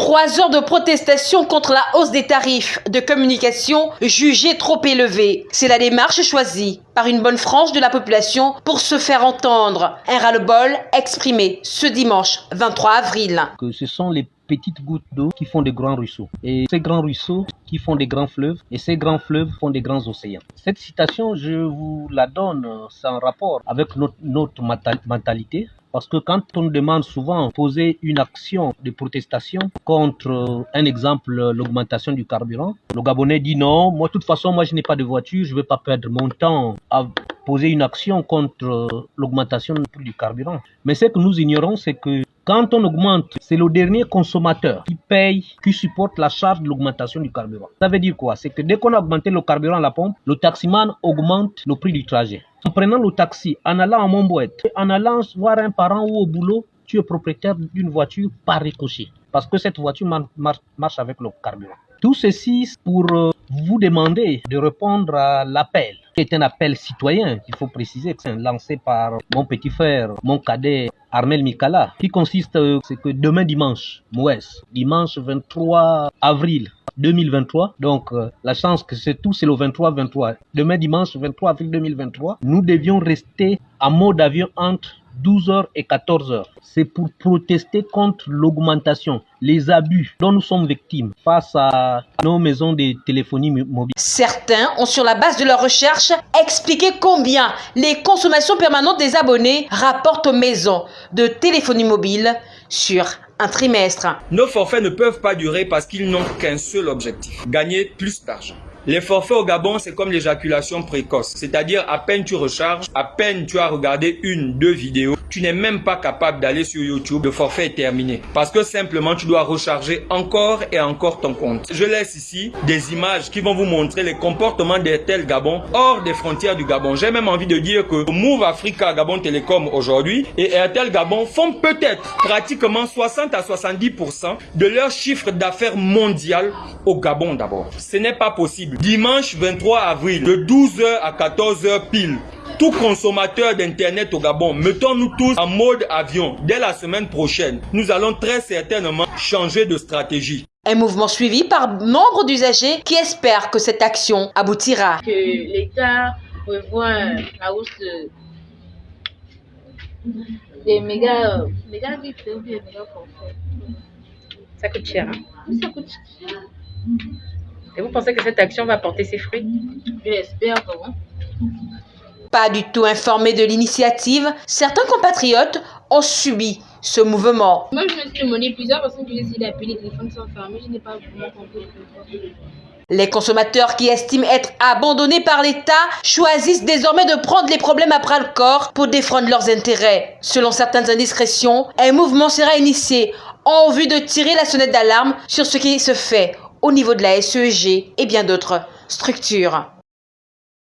Trois heures de protestation contre la hausse des tarifs de communication jugés trop élevés. C'est la démarche choisie par une bonne frange de la population pour se faire entendre. Un ras-le-bol exprimé ce dimanche 23 avril. Petites gouttes d'eau qui font des grands ruisseaux. Et ces grands ruisseaux qui font des grands fleuves. Et ces grands fleuves font des grands océans. Cette citation, je vous la donne sans rapport avec notre, mentalité. Parce que quand on demande souvent poser une action de protestation contre, un exemple, l'augmentation du carburant, le Gabonais dit non, moi de toute façon, moi je n'ai pas de voiture, je ne vais pas perdre mon temps à poser une action contre l'augmentation du carburant. Mais ce que nous ignorons, c'est que quand on augmente, c'est le dernier consommateur qui paye, qui supporte la charge de l'augmentation du carburant. Ça veut dire quoi? C'est que dès qu'on a augmenté le carburant à la pompe, le taximan augmente le prix du trajet. En prenant le taxi, en allant à Montboët, en allant voir un parent ou au boulot, tu es propriétaire d'une voiture par ricochet. Parce que cette voiture marche avec le carburant. Tout ceci pour euh, vous demander de répondre à l'appel, qui est un appel citoyen, il faut préciser, que c'est lancé par mon petit frère, mon cadet Armel Mikala, qui consiste, euh, c'est que demain dimanche, Mouès, dimanche 23 avril 2023. Donc, euh, la chance que c'est tout, c'est le 23-23. Demain dimanche 23 avril 2023, nous devions rester en mode avion entre 12h et 14h. C'est pour protester contre l'augmentation, les abus dont nous sommes victimes face à nos maisons de téléphonie mobile. Certains ont, sur la base de leurs recherches, expliqué combien les consommations permanentes des abonnés rapportent aux maisons de téléphonie mobile sur un trimestre. Nos forfaits ne peuvent pas durer parce qu'ils n'ont qu'un seul objectif, gagner plus d'argent. Les forfaits au Gabon, c'est comme l'éjaculation précoce. C'est-à-dire, à peine tu recharges, à peine tu as regardé une, deux vidéos, tu n'es même pas capable d'aller sur YouTube, le forfait est terminé. Parce que simplement, tu dois recharger encore et encore ton compte. Je laisse ici des images qui vont vous montrer les comportements d'Airtel Gabon hors des frontières du Gabon. J'ai même envie de dire que Move Africa Gabon Télécom aujourd'hui et Airtel Gabon font peut-être pratiquement 60 à 70% de leur chiffre d'affaires mondial au Gabon d'abord. Ce n'est pas possible. Dimanche 23 avril, de 12h à 14h pile, tout consommateur d'Internet au Gabon, mettons-nous tous en mode avion. Dès la semaine prochaine, nous allons très certainement changer de stratégie. Un mouvement suivi par nombre d'usagers qui espèrent que cette action aboutira. Que l'État revoit la hausse des méga, méga méga Ça coûte cher. Hein? Ça coûte cher. Et vous pensez que cette action va porter ses fruits? J'espère vraiment. Pas du tout informé de l'initiative, certains compatriotes ont subi ce mouvement. Moi, je me suis demandé plusieurs personnes qui ont essayé d'appeler les téléphones sans fermer. Je n'ai pas vraiment compris. Les consommateurs qui estiment être abandonnés par l'État choisissent désormais de prendre les problèmes à bras le corps pour défendre leurs intérêts. Selon certaines indiscrétions, un mouvement sera initié en vue de tirer la sonnette d'alarme sur ce qui se fait au niveau de la SEG et bien d'autres structures.